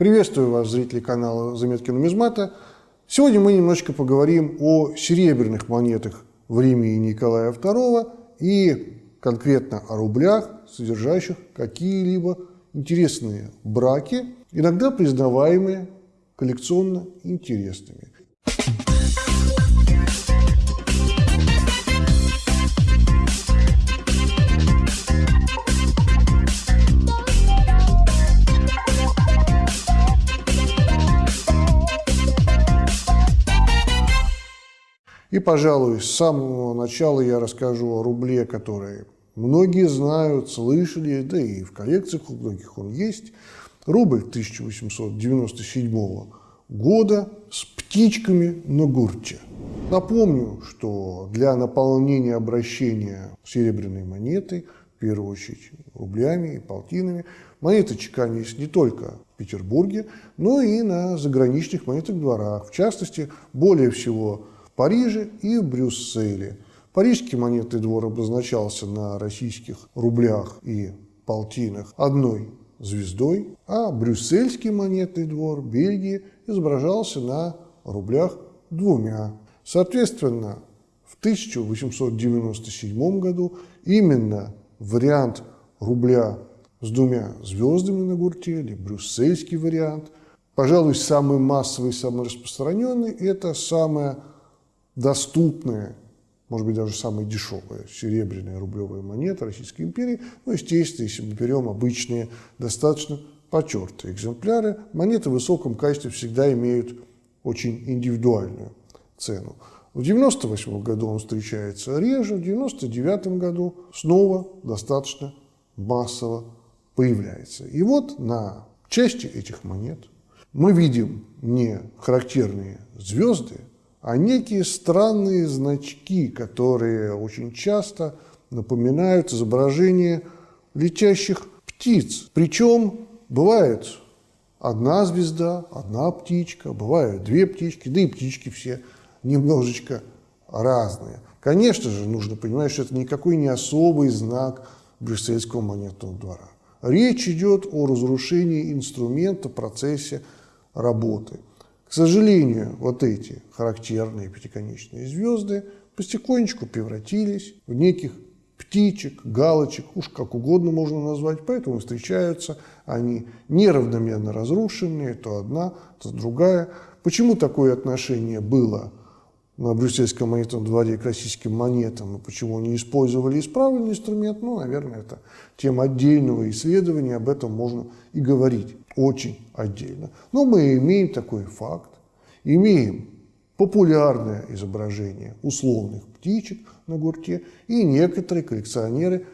Приветствую вас, зрители канала «Заметки нумизмата». Сегодня мы немножечко поговорим о серебряных монетах времени Николая II и конкретно о рублях, содержащих какие-либо интересные браки, иногда признаваемые коллекционно интересными. И, пожалуй, с самого начала я расскажу о рубле, который многие знают, слышали, да и в коллекциях у многих он есть. Рубль 1897 года с птичками на гурте. Напомню, что для наполнения обращения серебряной монеты, в первую очередь рублями и полтинами, монеты чеканились не только в Петербурге, но и на заграничных монетных дворах. В частности, более всего Париже и Брюсселе. Парижский монетный двор обозначался на российских рублях и полтинах одной звездой, а брюссельский монетный двор Бельгии изображался на рублях двумя. Соответственно, в 1897 году именно вариант рубля с двумя звездами на гурте, брюссельский вариант, пожалуй, самый массовый, самый распространенный, это самая доступная, может быть, даже самая дешевая серебряная рублевая монета Российской империи. Ну, естественно, если мы берем обычные, достаточно потертые экземпляры, монеты в высоком качестве всегда имеют очень индивидуальную цену. В 1998 году он встречается реже, в 1999 году снова достаточно массово появляется. И вот на части этих монет мы видим не характерные звезды, а некие странные значки, которые очень часто напоминают изображение летящих птиц. Причем бывает одна звезда, одна птичка, бывают две птички, да и птички все немножечко разные. Конечно же, нужно понимать, что это никакой не особый знак брюссельского монетного двора. Речь идет о разрушении инструмента в процессе работы – к сожалению, вот эти характерные пятиконечные звезды потихонечку превратились в неких птичек, галочек, уж как угодно можно назвать, поэтому встречаются они неравномерно разрушенные, то одна, то другая. Почему такое отношение было на брюссельском монетном дворе к российским монетам, и почему они использовали исправленный инструмент, ну, наверное, это тема отдельного исследования, об этом можно и говорить очень отдельно. Но мы имеем такой факт, имеем популярное изображение условных птичек на гурте, и некоторые коллекционеры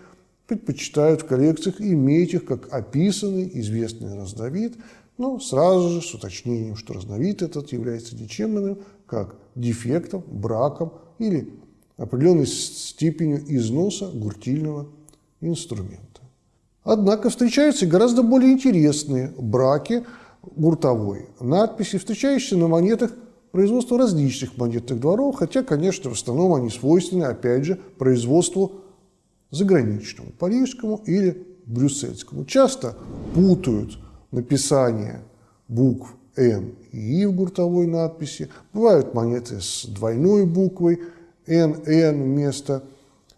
предпочитают в коллекциях иметь их как описанный известный разновид, но сразу же с уточнением, что разновид этот является ничем иным, как дефектом, браком или определенной степенью износа гуртильного инструмента. Однако встречаются гораздо более интересные браки гуртовой надписи, встречающиеся на монетах производства различных монетных дворов, хотя, конечно, в основном они свойственны, опять же, производству заграничному, парижскому или брюссельскому. Часто путают написание букв Н и И в гуртовой надписи. Бывают монеты с двойной буквой НН вместо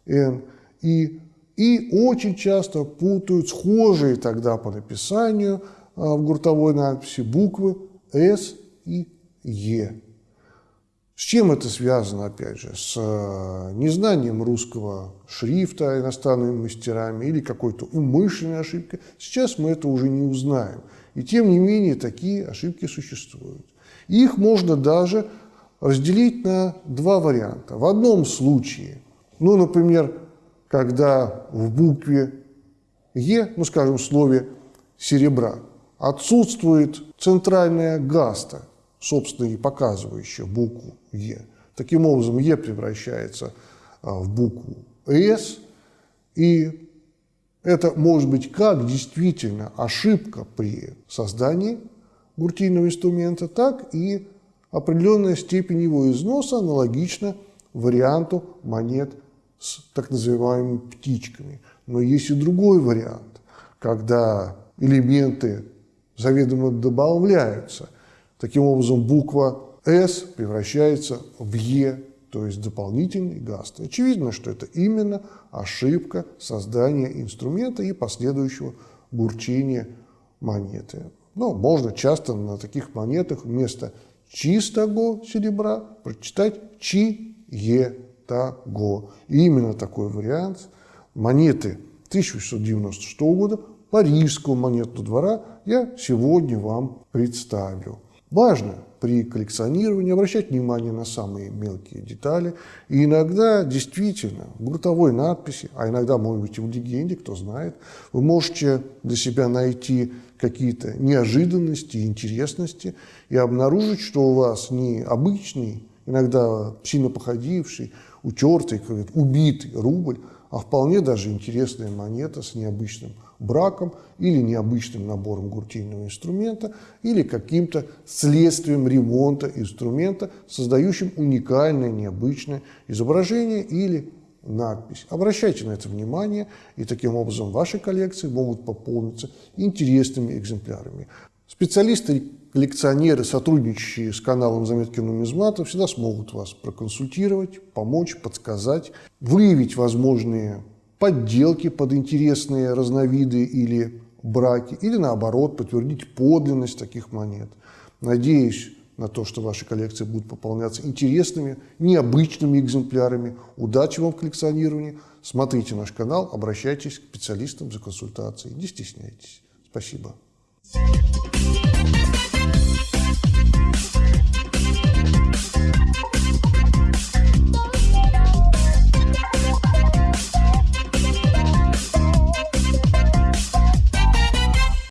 Н. И и очень часто путают схожие тогда по написанию а, в гуртовой надписи буквы «С» и «Е». С чем это связано, опять же? С а, незнанием русского шрифта иностранными мастерами или какой-то умышленной ошибкой? Сейчас мы это уже не узнаем. И тем не менее такие ошибки существуют. Их можно даже разделить на два варианта. В одном случае, ну, например, когда в букве Е, ну, скажем, в слове серебра, отсутствует центральная гаста, собственно, и показывающая букву Е. Таким образом, Е превращается а, в букву С, и Это может быть как действительно ошибка при создании гуртийного инструмента, так и определенная степень его износа аналогична варианту монет с так называемыми птичками. Но есть и другой вариант, когда элементы заведомо добавляются. Таким образом, буква «С» превращается в «Е», то есть дополнительный гаст. Очевидно, что это именно ошибка создания инструмента и последующего бурчения монеты. Но можно часто на таких монетах вместо чистого серебра прочитать чи-е-таго. И именно такой вариант монеты 1696 года парижского монетного двора я сегодня вам представлю. Важно при коллекционировании обращать внимание на самые мелкие детали. И иногда действительно в гуртовой надписи, а иногда, может быть, и в легенде, кто знает, вы можете для себя найти какие-то неожиданности, интересности и обнаружить, что у вас не обычный, иногда сильно походивший, утертый, убитый рубль, а вполне даже интересная монета с необычным браком или необычным набором гуртийного инструмента или каким-то следствием ремонта инструмента, создающим уникальное, необычное изображение или надпись. Обращайте на это внимание, и таким образом ваши коллекции могут пополниться интересными экземплярами. Специалисты, коллекционеры, сотрудничающие с каналом «Заметки нумизмата» всегда смогут вас проконсультировать, помочь, подсказать, выявить возможные подделки под интересные разновиды или браки, или наоборот, подтвердить подлинность таких монет. Надеюсь на то, что ваши коллекции будут пополняться интересными, необычными экземплярами. Удачи вам в коллекционировании. Смотрите наш канал, обращайтесь к специалистам за консультацией. Не стесняйтесь. Спасибо. Thank you.